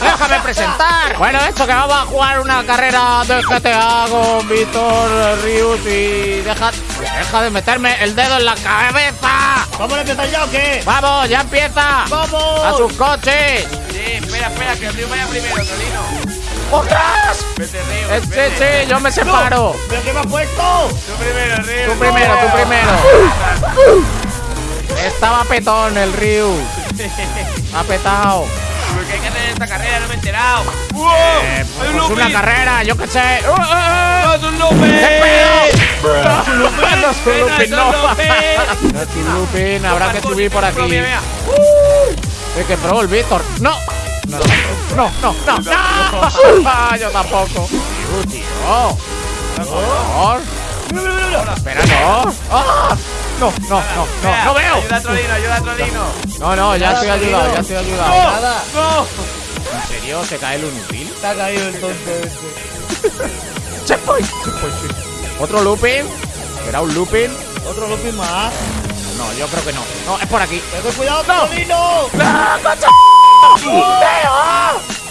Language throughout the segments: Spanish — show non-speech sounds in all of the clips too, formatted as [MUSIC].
Déjame presentar. Bueno, esto que vamos a jugar una carrera de GTA con Víctor Rius y deja, deja de meterme el dedo en la cabeza. ¿Vamos a empezar ya o qué? Vamos, ya empieza. ¡Vamos! A sus coches. Sí, espera, espera, que el río vaya primero, Tolino. ¡Ostras! Vete, Río. Eh, Sí, sí, yo me separo. ¿Pero qué me has puesto? Tú primero, Río. Tú primero, tú primero. Estaba petón el Ryu. [LAUGHS] Ha petado. Porque hay que hacer esta carrera, no me he enterado. ¡Wow! Eh, ¡Hay pues un una Lupin! carrera, yo qué sé. ¡Uh, uh, uh! ¡No, es un Lupin! No es un Lupin, no es un Lupin, es un no. Lupin. No [LAUGHS] es un Lupin, habrá que subir por aquí. Mira. Es que pro el Víctor. No. No, no, no, no. no. [LAUGHS] Yo tampoco. Tío, tío. Por favor. Espera, no. No, no, no, no, no veo. Ayuda a Trolino, ayuda a Trolino. No, no, ya estoy ayudado, ya estoy ayudado. Nada. ¡No! ¿En serio se cae el inútil? Te ha caído el tonto este. Checkpoint. Checkpoint, sí. ¿Otro looping? ¿Será un looping? Otro Lupin más. No, yo creo que no. No, es por aquí. ¡Ten cuidado, Tolino! ¡Ah, coche! ¡Tío!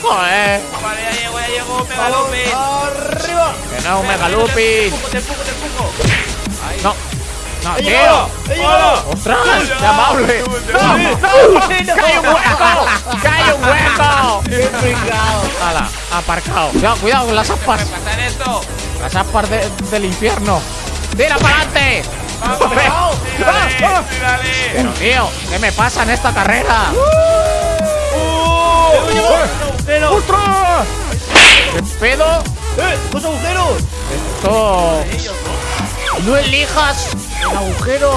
Joder. Vale, ya llego, ya llego. Mega Vamos, Lupin. ¡Arriba! Que no, un mega No, ¡He tío. ¡Ostras! ¡Qué amable! ¡No! ¡No! ¡Que hay un hueco! ¡Que hay un hueco! ¡Hala! Aparcado. Cuidado, cuidado con las aspas. Las aspas de- del infierno. ¡Tira para adelante! ¡Vamos! Cuidado. ¡Tírale! ¡Tírale! Pero tío, ¿qué me pasa en esta carrera? ¡Uh! ¡Hemos llegado! ¡Un agujero! ¡Ostras! ¿Qué pedo? ¡Eh! ¡Dos agujeros! Esto. No elijas el agujero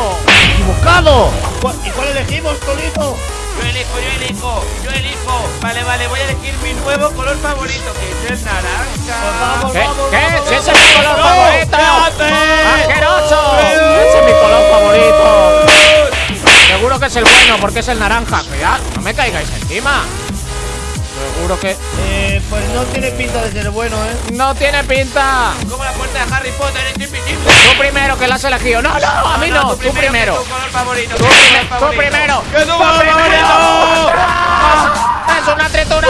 equivocado. ¿Cuál- ¿Y cuál elegimos, Tolino? Yo elijo, yo elijo, yo elijo. Vale, vale, voy a elegir mi nuevo color favorito, que es el naranja. Vamos, ¿Qué? vamos, ¿Qué? vamos, ¡Si ese es mi color ¡No! favorito! ¡Asqueroso! Ese es mi color favorito. Seguro que es el bueno porque es el naranja. Cuidado, no me caigáis encima. Seguro que Eh, pues no tiene pinta de ser bueno, ¿eh? no tiene pinta. Como la puerta de Harry Potter es invisible. Tú primero que la has elegido. No, no, a mí no. Tú primero. Tu color favorito. Tú, tú primero. ¡Que tu Tú color primero. favorito! ¡Es una tritura!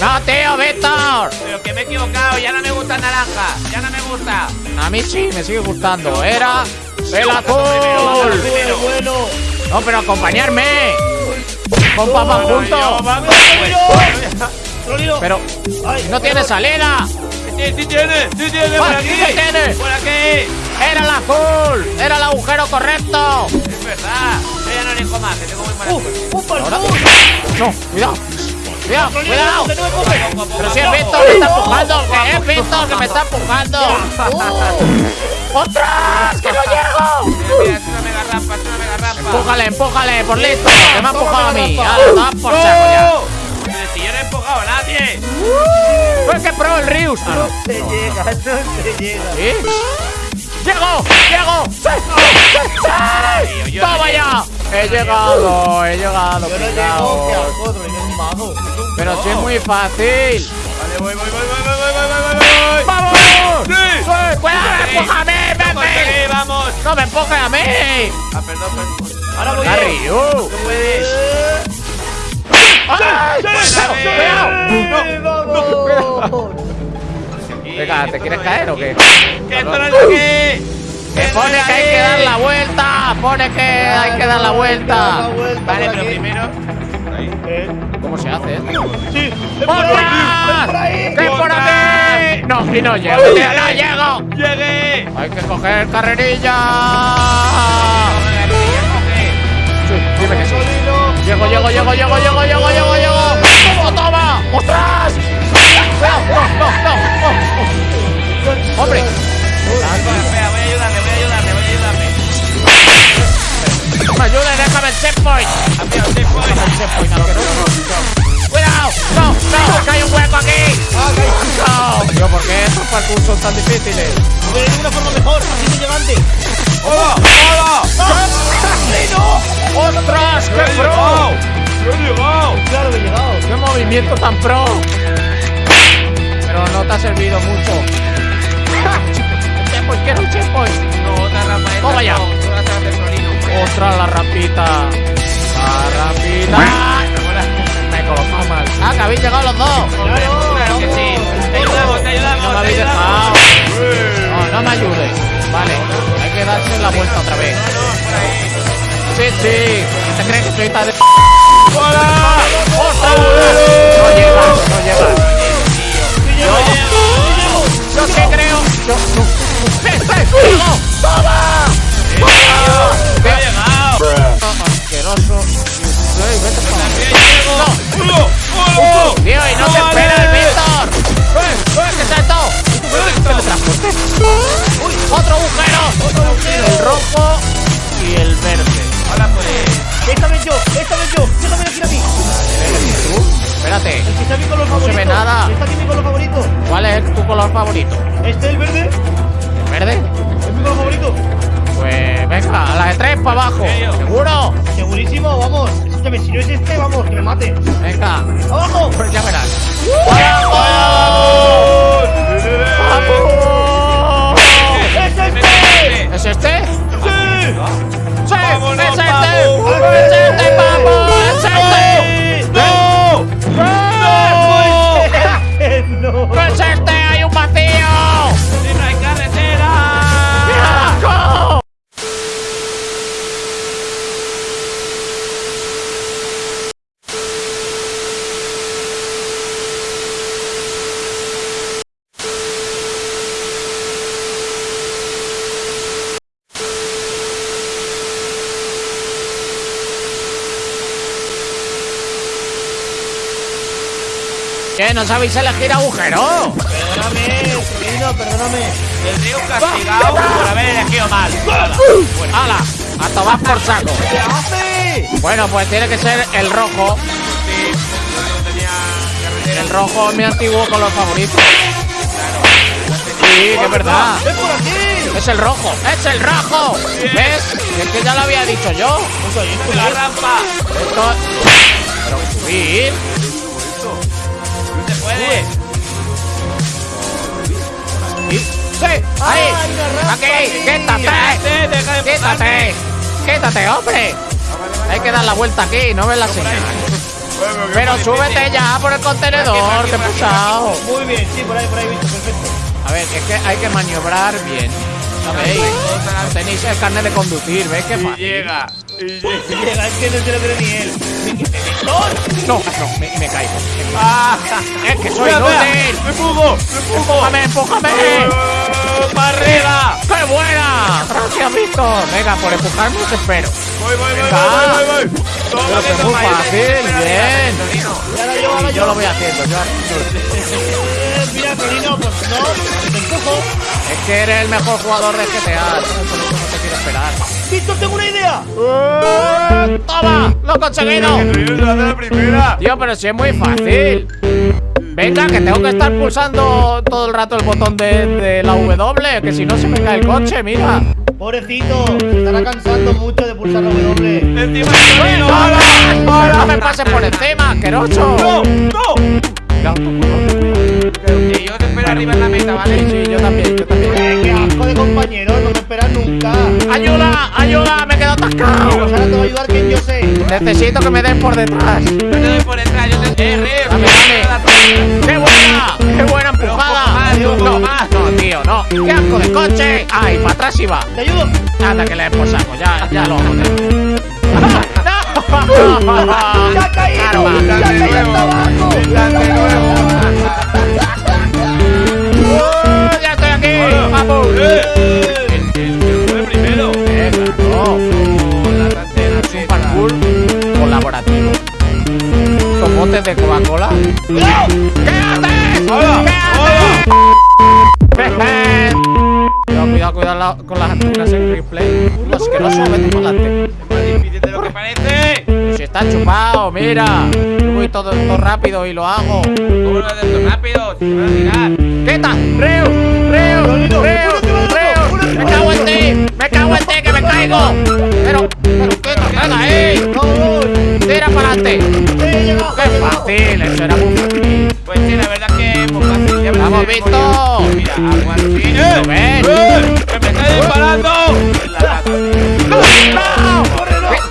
¡No, tío, Víctor! Pero que me he equivocado, ya no me gusta naranja. Ya no me gusta. A mí sí, me sigue gustando. Era el azul. No, pero acompañarme. Con papá juntos. ¡Tolino! Pero no tiene salida. Sí, sí tiene, sí tiene, por Ah, aquí. sí tiene. Por aquí. Era el azul. Era el agujero correcto. Es verdad. Ya no elijo más, que tengo muy mala ¡Uh! suerte. ¡Un Ahora- parkour! No, cuidado. Cuidado, cuidado. Pero si es. Víctor, me está empujando. Que es Víctor que me está empujando. ¡Uh! ¡Ostras! ¡Que no llego! Mira, es una mega rampa, es una mega rampa. Empújale, empújale, por listo. Que me ha empujado a mí. Da por saco ya. Si yo no he empujado a nadie. Pues que pro el Rius. Ah, no. Te llega, no te llega. ¿Sí? ¡Llego! ¡Llego! ¡Sí! ¡Sí! Tío, ¡Sí! Yo ¡Toma no! He llegado, he llegado, Yo no llego, que pringaos. al otro, es un mago. Pero si es muy fácil. Vale, voy, voy, voy, voy, voy, voy, voy, voy, voy. ¡Vamos! ¡Sí! ¡Cuidado! ¡Empújame, sí, vamos! ¡No me empuje a mí! Ah, perdón, perdón. Ahora voy ¡La yo. Tú puedes. ¡Ay! ¡Cuidado! ¡Cuidado! ¡Vamos! Venga, ¿te quieres caer o qué? ¡Que esto no es aquí! Que pone que hay que dar la vuelta. Pone que hay que dar la vuelta. Vale, pero primero. ¿Eh? ¿Cómo se hace esto? ¡Sí! ¡Es por ahí! ¡Es por aquí! No, y no llego, no llego. ¡Llegué! Hay que coger carrerilla. Sí, dime que sí. Tolino. Llego, llego, llego, llego, llego, llego, llego, parkour son tan difíciles? De una forma mejor, así que llegante. ¡Hola! ¡Hola! ¡Asesino! ¡Ostras! ¡Qué pro! ¡Yo he llegado! ¡Claro que he llegado! ¡Qué movimiento tan pro! Pero no te ha servido mucho. ¡Checkpoint! ¡Quiero un! No, otra rapa de ¡Toma ya! ¡Ostras, la rapita! ¡La rapita! Ah, me he colocado mal. ¡Ah, que habéis llegado los dos! ¡Claro! Ayudamos, te ayudamos. No me habéis dejado. No, no me ayudes. Vale, hay que darse la vuelta otra vez. Sí, sí. ¿Te crees que soy tan de... ¡Hola! ¡Ostras! No llegas, no llegas. Está mi color No se ve nada. Está aquí mi color favorito. ¿Cuál es tu color favorito? Este, el verde, ¿El verde? es mi color favorito. Pues venga, a la de tres para abajo. ¿Seguro? Segurísimo, vamos. Escúchame, si no es este, vamos, que me mate. Venga. ¡Abajo! Pues ya verás. ¡Vamos! ¡Es este! ¿Es este? ¡Sí! ¡Sí! ¡Vámonos, ¡Es este! ¡Es este, papu! ¡No! ¿Qué ¿No sabéis elegir agujero? Perdóname, sobrino, perdóname. Tendría un castigado por haber elegido mal. ¡Hala! A tomar por saco. ¿Qué hace? Bueno, pues tiene que ser el rojo. Sí, tenía. El rojo es mi antiguo color favorito. Sí, que es verdad. ¡Es por aquí! Es el rojo, es el rojo. ¿Ves? Es que ya lo había dicho yo. La rampa. Esto. Pero subir. Puede. ¡Sí! ¡Ahí! ¡Ay, una rampa ¡Aquí! ¡Quítate! Quítate, deja de ¡Quítate! ¡Quítate, hombre! Hay que dar la vuelta aquí, no ves la señal. Pero súbete ya por el contenedor, que pesado. Muy bien, sí, por ahí, por ahí, visto, perfecto. A ver, es que hay que maniobrar bien. ¿Sabéis? No tenéis el carnet de conducir, ¿ves qué fácil? llega. Y llega. Llega, es que no se lo ni él. No, no, me, me caigo. ¡Ah! Es que soy inútil. ¡Me fugo! ¡Me fugo! ¡Empújame, empújame! ¡Oh, ¡Para arriba! ¡Qué buena! Gracias, Víctor. Venga, por empujarme os espero. Voy, voy, voy, Venga. voy, voy, voy, Pero que muy te- fácil, bien. yo, lo voy haciendo, yo. Eh, mira, Torino, pues no, te empujo. Es que eres el mejor jugador de GTA. Esperar. Víctor, tengo una idea. ¡Toma! ¡Lo he conseguido! La primera. Tío, pero si es muy fácil. Venga, que tengo que estar pulsando todo el rato el botón de, de la W, que si no se me cae el coche, mira. Pobrecito, se estará cansando mucho de pulsar la W. Encima de Torino. ¡Para! ¡Para! ¡No me pases por encima, asqueroso! ¡No! ¡No! Cuidado, arriba en la meta, ¿vale? sí, yo también, yo también. Eh, qué asco de compañero, no me esperas nunca. ¡Ayuda! ¡Ayuda! ¡Me he quedado Pues atascado! ahora te va a ayudar quien yo sé. Necesito que me den por detrás. Yo te doy por detrás, yo te. ¡Eh, Río! Dame, dame. ¡Qué buena! ¡Qué buena empujada! no, más. no, tío, no. ¡Qué asco de coche! ¡Ay, para atrás iba! ¿Te ayudo? Anda, que le den por saco, ya, ya lo hago. [LAUGHS] ¡No! ¡Ya ha caído! Karma. ¡Ya ha caído hasta abajo! Date nuevo. ¡Uh! De Coca-Cola? ¿Qué haces? ¡Hola! ¿Qué haces? Cuidado, cuidado, cuidado con las antenas en replay. No, es que no sube tu volante. Es más difícil de lo que parece. Si está chupado, mira. Yo voy todo, todo rápido y lo hago. ¿Cómo lo haces rápido? Se van a tirar. ¡Quita! ¡Reu! ¡Reu! ¡Reu! ¡Reu! ¡Me cago en ti! ¡Me cago en ti que me caigo! Pero, pero, quita, venga, ¡ey! ¡Tira para adelante! ¡Qué fácil! Eso era muy fácil. Pues sí, la verdad que es muy fácil. Ya me ¡Vamos, memoria. Mira, así. ¿Lo ven? ¡Que me está disparando!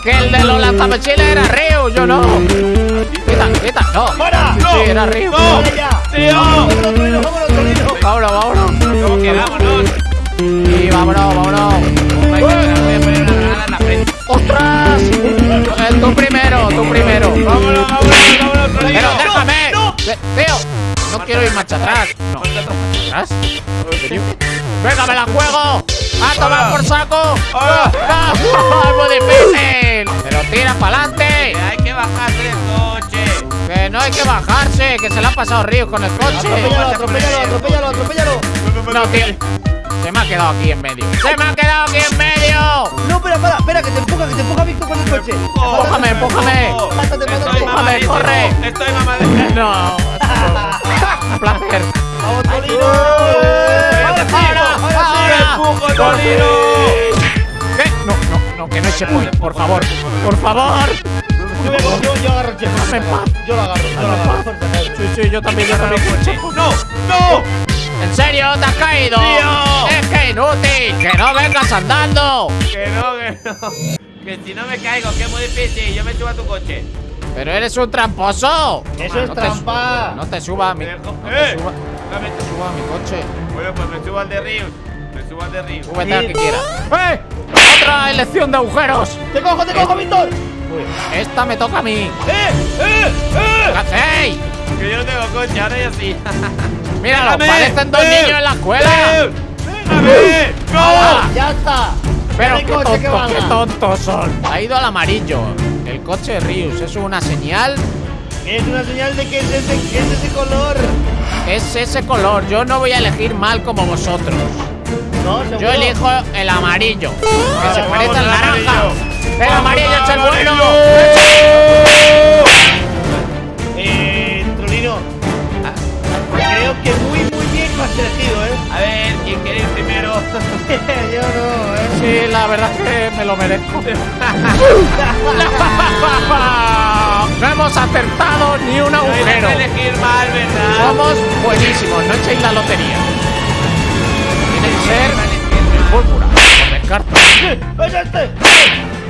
En la lata, tío. ¡No! Suéltame, Chile, era Ryu, yo no. Quita, quita, no. ¡Fuera! Sí, sí, era Ryu. ¡No! ¡Tío! ¡Vámonos, Torino! ¡Vámonos! Vámonos. ¿Cómo que vámonos? Y vámonos, vámonos. Voy a poner una granada en la frente. ¡Ostras! Tú primero, tú primero. ¡Vámonos, vámonos, vámonos, Torino! Pero déjame. no. Tío, no quiero ir marcha atrás. No, ¿marcha atrás? ¿En serio? ¡Venga, me la juego! ¡A tomar por saco! Ah. ¡No! ¡Es muy difícil! ¡Pero tira para adelante! Que hay que bajarse del coche. Que no hay que bajarse, que se le ha pasado Ríos con el coche. Atropéllalo, atropéllalo, atropéllalo, atropéllalo. No, tío. Se me ha quedado aquí en medio. ¡Se me ha quedado aquí en medio! No, espera, espera, espera, que te empuja, que te empuja Víctor con el coche. Empújame, empújame. Mátate, mátate. Empújame, corre. Estoy mamadísimo. [LAUGHS] No. [LAUGHS] Un placer. ¡Vamos, Torino! ¿Qué? No, no, no, que no eche point, por favor. Por favor. Yo, yo, agarro el paz. Yo lo agarro, yo lo agarro. Sí, sí, yo también, yo también. ¡No! ¡No! ¿En serio? ¿Te has caído? Tío. Es que inútil. Que no vengas andando. Que no, que no. Que si no me caigo, que es muy difícil. Yo me subo a tu coche. Pero eres un tramposo. Eso es no trampa. no te suba a mi. No te ¡Eh! suba, Dame no te suba a mi coche. Bueno, pues me subo al de Ríos. De Ríos. Súbete al que quieras. ¡Eh! ¡Otra elección de agujeros! ¡Te cojo, te cojo, Víctor! Esta me toca a mí. ¡Eh! ¡Eh! ¡Eh! ¿Qué hacéis? Que yo no tengo coche, ahora yo sí. [LAUGHS] Míralo, parecen dos ¡Eh! niños en la escuela. ¡Eh! ¡Déjame! ¡No! ¡Ya está! Pero ¡Qué coche, qué tontos, qué tontos son. Ha ido al amarillo. El coche de Rius. ¿Eso es una señal? Es una señal de que es ese, que es ese color. Es ese color. Yo no voy a elegir mal como vosotros. No. Yo elijo el amarillo. Que se Vale, parece al naranja. El amarillo es el bueno. Eh, Trolino. Creo que muy, muy bien lo has elegido, ¿eh? A ver, ¿quién quiere ir primero? [LAUGHS] Yo no, ¿eh? Sí, la verdad es que me lo merezco. [LAUGHS] no hemos acertado ni un No hay agujero. que elegir mal, ¿verdad? Somos buenísimos, no echéis la lotería ser pólvora. ¡Es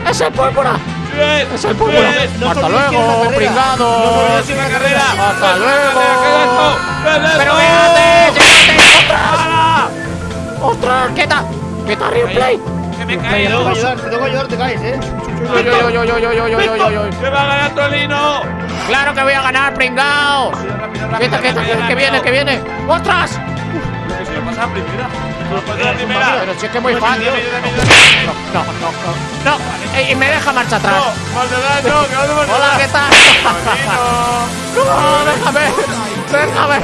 ¡Es el pólvora! ¡Es el pólvora! ¡Hasta luego, pringado! ¡Hasta luego! ¡Pero quédate! ¡Llegate! ¡Ostras! ¡Quieta! ¡Quieta replay! ¡Que me cae! Tengo que ayudar, tengo que te caes, eh. Yo, yo, yo, yo, yo, yo, yo, ¡Que va a ganar ¡Claro que voy a ganar, pringao! ¡Quieta, quieta! ¡Que viene, que viene! ¡Ostras! Pero si es que es muy fácil. No, no, no, no. No, y me deja marcha atrás. Hola, ¿qué tal? No, déjame. Déjame.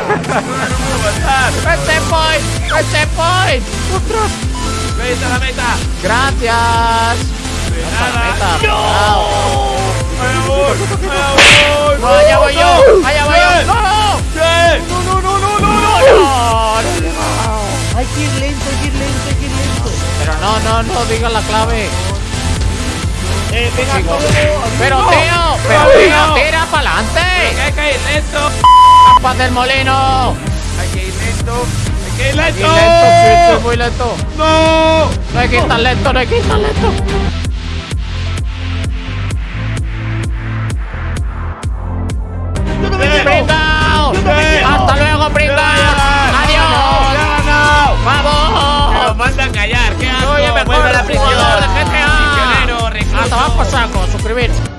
¡Ese point! ¡Ese point! ¡Ostras! Vete a la meta. Gracias. De nada. No, allá voy yo. Allá voy yo. ¡No! No, no, no, no, no, Hay que ir lento, hay que ir lento, hay que ir lento. Pero no, no, no digas la clave. Eh, venga, hasta luego. Pero tío, pero tío, no. tira para Que adelante. hay que ir lento. ¡Paz del molino! Hay que ir lento. Hay que ir Y lento. lento, sí, sí, muy lento. No. No hay que ir tan lento, no hay que ir tan lento. Yo también Bien favor! ¡Me lo manda a callar! ¡Qué asco! Me ¡Vuelve a la prisión! ¡Prisionero, recluso! ¡A saco! ¡Suscribirse!